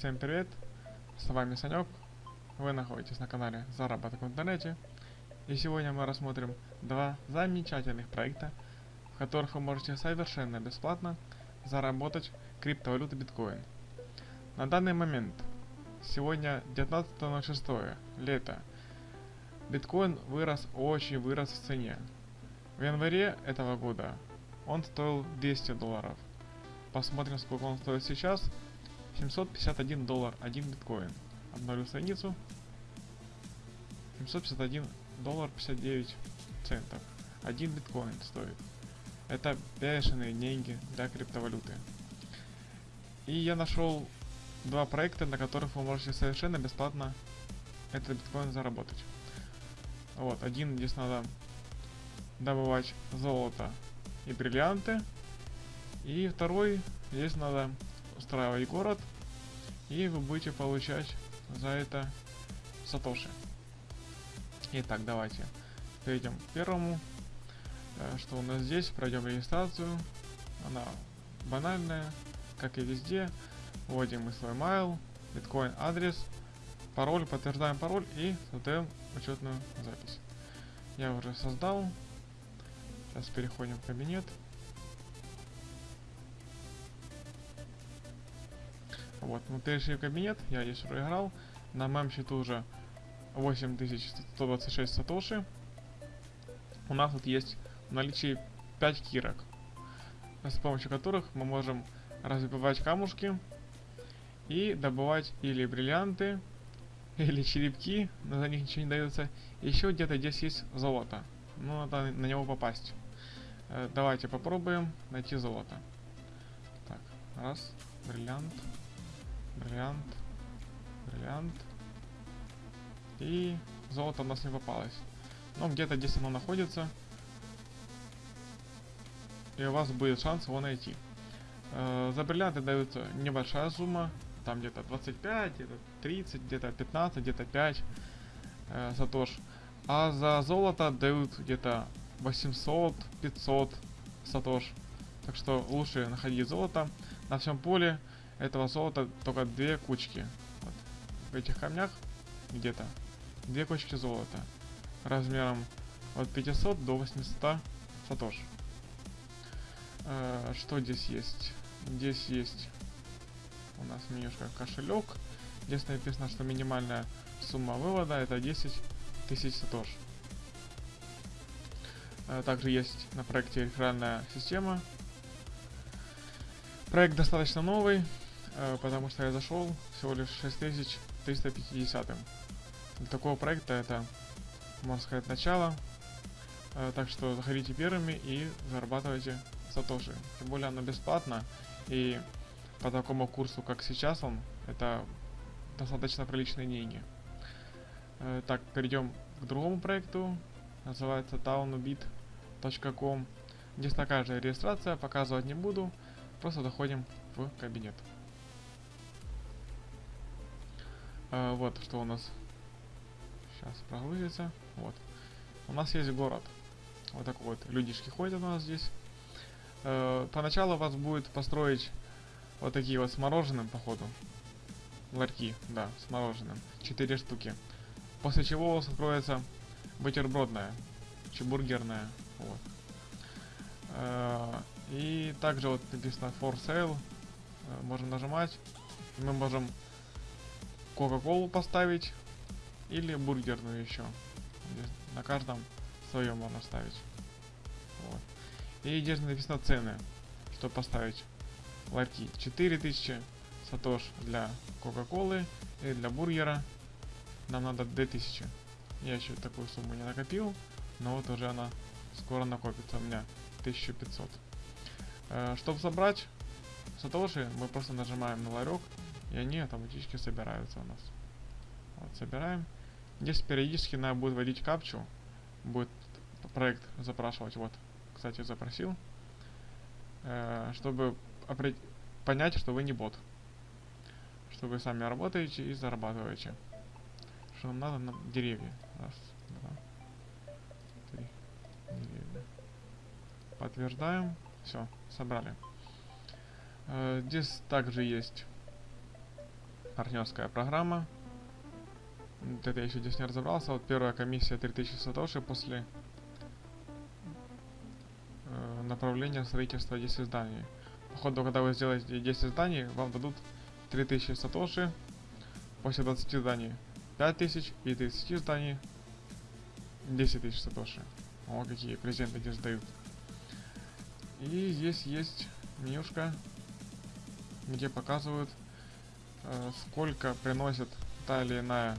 Всем привет, с вами Санек. Вы находитесь на канале Заработок в интернете. И сегодня мы рассмотрим два замечательных проекта, в которых вы можете совершенно бесплатно заработать криптовалюту биткоин. На данный момент, сегодня 19.06, лето, биткоин вырос, очень вырос в цене. В январе этого года он стоил 200 долларов. Посмотрим, сколько он стоит сейчас. 751 доллар, один биткоин. Обновлю страницу. 751 доллар 59 центов. Один биткоин стоит. Это бешеные деньги для криптовалюты. И я нашел два проекта, на которых вы можете совершенно бесплатно этот биткоин заработать. Вот, один здесь надо добывать золото и бриллианты. И второй, здесь надо устраивать город, и вы будете получать за это сатоши. Итак, давайте перейдем к первому. Э, что у нас здесь? Пройдем регистрацию. Она банальная, как и везде. Вводим мы свой mail, биткоин адрес, пароль, подтверждаем пароль и создаем учетную запись. Я уже создал. Сейчас переходим в кабинет. Вот, перешли в кабинет, я здесь уже играл. На моем счету уже 8126 сатоши. У нас тут есть в наличии 5 кирок, с помощью которых мы можем разбивать камушки и добывать или бриллианты, или черепки, но за них ничего не дается. Еще где-то здесь есть золото. Ну, надо на него попасть. Э, давайте попробуем найти золото. Так, раз, бриллиант. Бриллиант. Бриллиант. И золото у нас не попалось. Но где-то здесь оно находится. И у вас будет шанс его найти. Э, за бриллианты дается небольшая сумма. Там где-то 25, где-то 30, где-то 15, где-то 5 э, сатош. А за золото дают где-то 800-500 сатош. Так что лучше находить золото на всем поле этого золота только две кучки. Вот. В этих камнях где-то две кучки золота размером от 500 до 800 сатош. Э, что здесь есть? Здесь есть у нас менюшка кошелек. Здесь написано, что минимальная сумма вывода это 10 тысяч сатош. Э, также есть на проекте реферальная система. Проект достаточно новый, потому что я зашел всего лишь 6350. Для такого проекта это, можно сказать, начало. Э, так что заходите первыми и зарабатывайте сатоши. Тем более оно бесплатно, и по такому курсу, как сейчас он, это достаточно приличные деньги. Э, так, перейдем к другому проекту. Называется townbit.com. Здесь такая же регистрация, показывать не буду. Просто доходим в кабинет. А, вот что у нас сейчас прогрузится. Вот. У нас есть город. Вот такой вот. Людишки ходят у нас здесь. Э, поначалу вас будет построить вот такие вот с мороженым, походу. Ларьки, да, с мороженым. Четыре штуки. После чего у вас откроется бутербродная, чебургерная. Вот. Э, и также вот написано for sale. Э, можем нажимать. Мы можем Кока-Колу поставить или бургерную еще. На каждом своем можно ставить. Вот. И здесь написано цены, что поставить ларьки. 4000 сатош для Кока-Колы и для бургера нам надо 2000. Я еще такую сумму не накопил, но вот уже она скоро накопится у меня 1500. Э, чтобы собрать сатоши, мы просто нажимаем на ларек и они автоматически собираются у нас. Вот, собираем. Здесь периодически надо будет вводить капчу. Будет проект запрашивать. Вот, кстати, запросил. Э, чтобы понять, что вы не бот. Что вы сами работаете и зарабатываете. Что нам надо на деревья. Раз, два, три. Деревья. Подтверждаем. Все, собрали. Э, здесь также есть партнерская программа. Это я еще здесь не разобрался. Вот первая комиссия 3000 сатоши после э, направления строительства 10 зданий. Походу, когда вы сделаете 10 зданий, вам дадут 3000 сатоши. После 20 зданий 5000 и 30 зданий 10 тысяч сатоши. О, какие презенты здесь дают. И здесь есть менюшка, где показывают, сколько приносит та или иная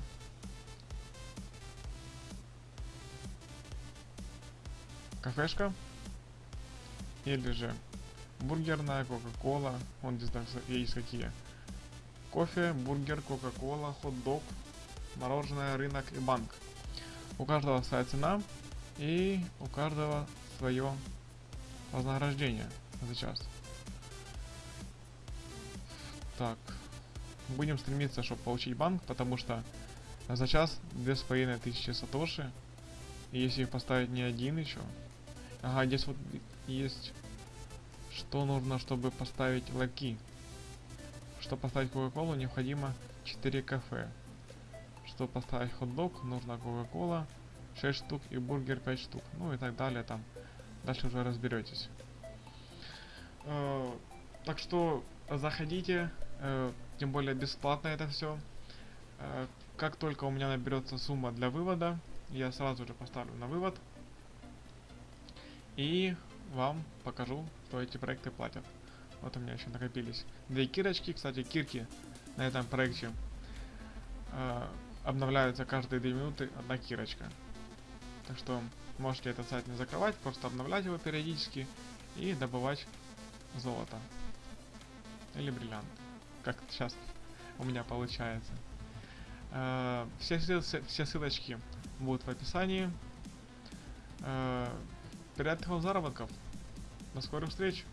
кафешка или же бургерная, кока-кола, вон здесь даже есть какие. Кофе, бургер, кока-кола, хот-дог, мороженое, рынок и банк. У каждого своя цена и у каждого свое вознаграждение за час. Так, будем стремиться, чтобы получить банк, потому что за час 2500 сатоши. Если их поставить не один еще. Ага, здесь вот есть что нужно, чтобы поставить лаки. Чтобы поставить Кока-Колу, необходимо 4 кафе. Чтобы поставить хот-дог, нужно Кока-Кола 6 штук и бургер 5 штук. Ну и так далее там. Дальше уже разберетесь. Э, так что заходите, э, тем более бесплатно это все. Э, как только у меня наберется сумма для вывода, я сразу же поставлю на вывод. И вам покажу, что эти проекты платят. Вот у меня еще накопились две кирочки. Кстати, кирки на этом проекте э, обновляются каждые две минуты одна кирочка. Так что можете этот сайт не закрывать, просто обновлять его периодически и добывать золото. Или бриллиант. Как сейчас у меня получается. Э, все, все ссылочки будут в описании. Э, приятных вам заработков. До скорых встреч!